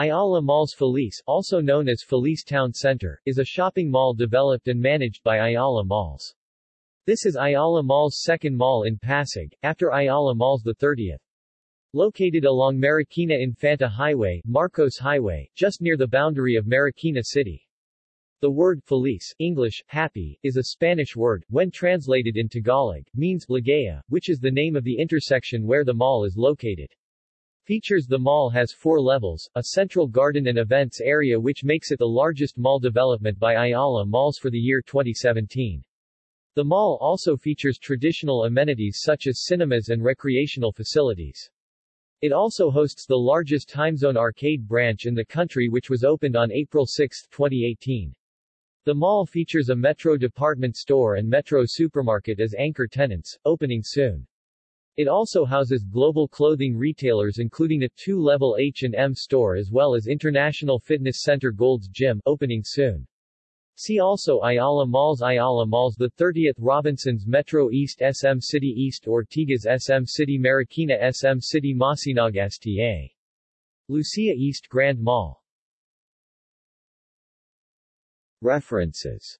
Ayala Malls Feliz, also known as Feliz Town Center, is a shopping mall developed and managed by Ayala Malls. This is Ayala Mall's second mall in Pasig, after Ayala Malls the 30th. Located along Marikina Infanta Highway, Marcos Highway, just near the boundary of Marikina City. The word feliz, English, happy, is a Spanish word, when translated in Tagalog, means ligaya, which is the name of the intersection where the mall is located. Features The mall has four levels, a central garden and events area which makes it the largest mall development by Ayala Malls for the year 2017. The mall also features traditional amenities such as cinemas and recreational facilities. It also hosts the largest TimeZone arcade branch in the country which was opened on April 6, 2018. The mall features a Metro department store and Metro supermarket as anchor tenants, opening soon. It also houses global clothing retailers including a two-level H&M store as well as International Fitness Center Gold's Gym, opening soon. See also Ayala Malls Ayala Malls The 30th Robinsons Metro East SM City East Ortigas SM City Marikina SM City Masinag STA. Lucia East Grand Mall References